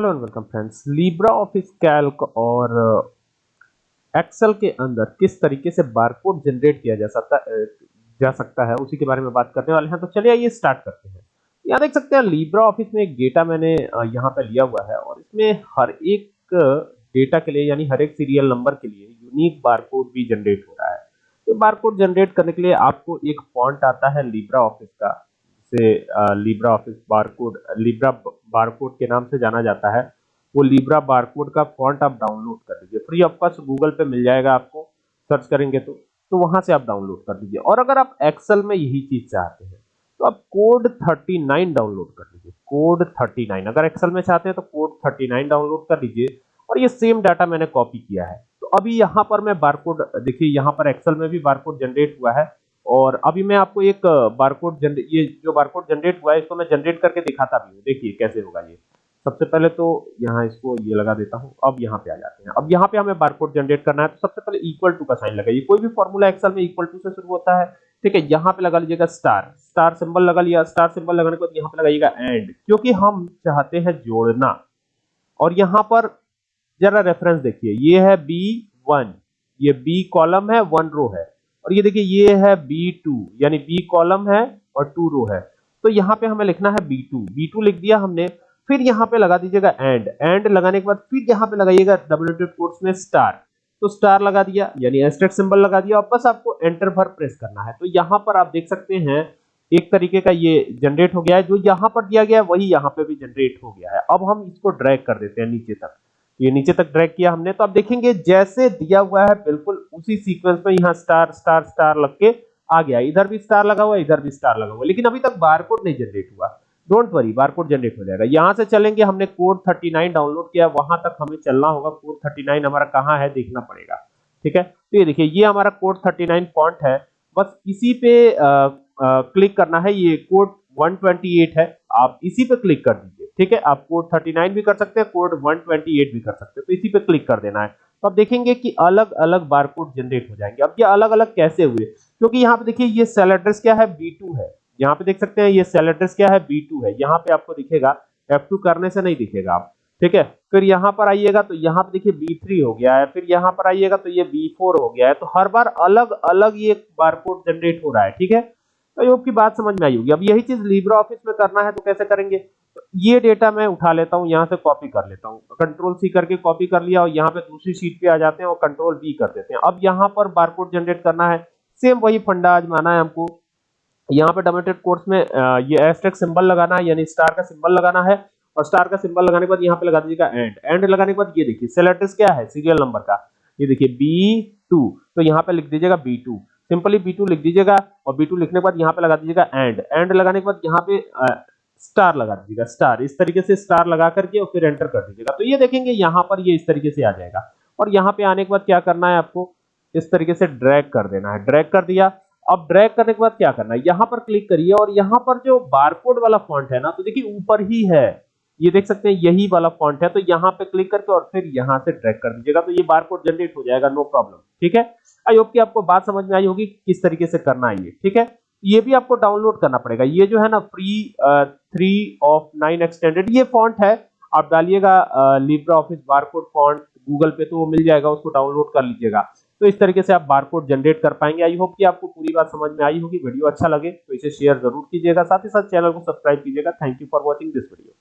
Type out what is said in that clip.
Hello and welcome friends. LibreOffice Calc और Excel के अंदर किस तरीके से बारकोड जनरेट किया जा सकता जा सकता है, उसी के बारे में बात करने वाले हैं। तो चलिए आइए स्टार्ट करते हैं। यहाँ देख सकते हैं लिब्रा ऑफ़िस में एक डेटा मैंने यहाँ पे लिया हुआ है और इसमें हर एक डेटा के लिए यानी हर एक सीरियल नंबर के लिए यूनिक बारकोड भी जनरेट हो रहा है। तो बारकोड जनरेट करने के लिए आपको एक फॉन्ट आता है लिब्रा ऑफ़िस का। से LibreOffice barcode Libre barcode के नाम से जाना जाता है। वो लिब्रा बारकोड का फॉन्ट आप डाउनलोड कर लीजिए फ्री ऑफ़ कॉस्ट गूगल पे मिल जाएगा आपको। सर्च करेंगे तो तो वहाँ से आप डाउनलोड कर लीजिए और अगर आप एक्सेल में यही चीज़ चाहते हैं तो आप कोड 39 डाउनलोड कर लीजिए कोड 39 अगर एक्सेल में चाहते हैं तो कोड 39 डाउनलोड कर लीजिए और ये सेम डाटा मैंने कॉपी किया है। तो अभी यहाँ पर मैं बारकोड देखिए यहाँ पर एक्सेल में भी बारकोड जनरेट हुआ है। और अभी मैं आपको एक बारकोड ये जो बारकोड जनरेट हुआ है, इसको मैं जनरेट करके दिखाता भी हूँ। देखिए कैसे होगा ये। सबसे पहले तो यहाँ इसको ये लगा देता हूँ। अब यहाँ पे आ जाते हैं। अब यहाँ पे हमें बारकोड जनरेट करना है। तो सबसे पहले इक्वल टू का साइन लगाइए। कोई भी फॉर्मूला एक्सेल में इक्वल टू से शुरू होता है, ठीक है? यहाँ पे लगा लीजिएगा स्टार स्टार सिंबल लगा लिया। स्टार सिंबल लगाने के बाद यहाँ पे लगाइएगा एंड क्योंकि हम चाहते हैं जोड़ना। और यहाँ पर जरा रेफरेंस देखिए। ये है बी वन ये बी कॉलम है वन रो है। और ये देखिए, ये है B2 यानी B कॉलम है और टू रो है। तो यहाँ पे हमें लिखना है B2 B2 लिख दिया हमने, फिर यहाँ पे लगा दीजिएगा एंड एंड लगाने के बाद फिर यहाँ पे लगाइएगा डबल कोट्स में स्टार तो स्टार लगा दिया, यानी एस्टेट सिंबल लगा दिया और बस आपको एंटर भर प्रेस करना है। तो यहाँ पर आप देख सकते हैं, एक तरीके का ये जनरेट हो गया है। जो यहाँ पर दिया गया है, वही यहाँ पे भी जनरेट हो गया है। अब हम इसको ड्रैग कर देते हैं नीचे तक। ये नीचे तक ड्रैग किया हमने। तो आप देखेंगे जैसे दिया हुआ है बिल्कुल उसी सीक्वेंस में यहाँ स्टार स्टार स्टार लग के आ गया। इधर भी स्टार लगा हुआ इधर भी स्टार लगा हुआ। लेकिन अभी तक बारकोड नहीं जनरेट हुआ। डोंट वरी बारकोड जनरेट हो जाएगा। यहाँ से चलेंगे हमने कोड 39 डाउनलोड किया। वहाँ तक हमें चलना होगा। कोड 39 हमारा कहाँ है देखना पड़ेगा। ठीक है? तो ये देखिए ये हमारा कोड 39 फॉन्ट है। बस इसी पे आ, आ, क्लिक करना है। ये कोड 128 है। आप इसी पे क्लिक कर दीजिए। ठीक है, आप कोड 39 भी कर सकते हैं कोड 128 भी कर सकते हैं। तो इसी पे क्लिक कर देना है। तो आप देखेंगे कि अलग अलग बारकोड जनरेट हो जाएँगे। अब ये अलग अलग कैसे हुए? क्योंकि यहाँ पे देखिए, ये सेल एड्रेस क्या है? B2 है। यहाँ पे देख सकते हैं, ये सेल एड्रेस क्या है? B2 है। यहाँ पे आपको दिखेगा F2 करने से नहीं दिखेगा आप। ठीक है? फिर यहाँ पर आइएगा तो यहाँ पे देखिए B3 हो गया है। फिर यहाँ पर आइएगा तो ये B4 हो गया है। तो हर बार अलग अलग ये बारकोड जनरेट हो रहा है। ठीक है? तो होप की बात समझ में आई होगी। अब यही चीज़ लिब्रा ऑफ़िस में करना है तो कैसे करेंगे? ये डेटा मैं उठा लेता हूँ, यहाँ से कॉपी कर लेता हूँ। कंट्रोल सी करके कॉपी कर लिया और यहाँ पे दूसरी शीट पे आ जाते हैं और कंट्रोल बी कर देते हैं। अब यहाँ पर बारकोड जनरेट करना है। सेम वही फंडा आजमाना है हमको। यहाँ पे डोमेटेड कोर्स में ये एस्टेक सिंबल लगाना है, यानी स्टार का सिंबल लगाना है। और स्टार का सिंबल लगाने के बाद यहाँ पे लगा दीजिएगा एंड एंड लगाने के बाद ये देखिए सेल एड्रेस क्या है? सीरियल नंबर का। ये देखिए बी टू तो यहाँ पे लिख दीजिएगा B two simply B two लिख दीजिएगा और बी टू लिखने के बाद यहाँ पे लगा दीजिएगा एंड एंड लगाने के बाद यहाँ पे स्टार लगा दीजिएगा, स्टार। इस तरीके से स्टार लगा करके और फिर एंटर कर दीजिएगा। तो ये देखेंगे, यहाँ पर ये इस तरीके से आ जाएगा। और यहाँ पे आने के बाद क्या करना है आपको? इस तरीके से ड्रैग कर देना है। ड्रैग कर दिया। अब ड्रैग करने के बाद क्या करना है? यहाँ पर क्लिक करिए और यहाँ पर जो बारकोड वाला फॉन्ट है ना तो देखिए ऊपर ही है। ये देख सकते हैं, यही वाला फॉन्ट है। तो यहाँ पे क्लिक करके और फिर यहाँ से ड्रैग कर दीजिएगा। तो ये बारकोड जनरेट हो जाएगा, नो प्रॉब्लम। ठीक है? आई होप कि आपको बात समझ में आई होगी किस तरीके से करना है ये। ठीक है? ये भी आपको डाउनलोड करना पड़ेगा। ये जो है ना, free three of nine extended ये फॉन्ट है। आप डालिएगा LibreOffice barcode font Google पे तो वो मिल जाएगा, उसको डाउनलोड कर लीजिएगा। तो इस तरीके से आप बारकोड जनरेट कर पाएँगे। आई होप कि आपको पूरी बात समझ में आई होगी वीडियो अच्छा लगे तो इसे शेयर ज़रूर कीजिएगा। साथ ही साथ चैनल को सब्सक्राइब कीजिएगा। Thank you for watching this video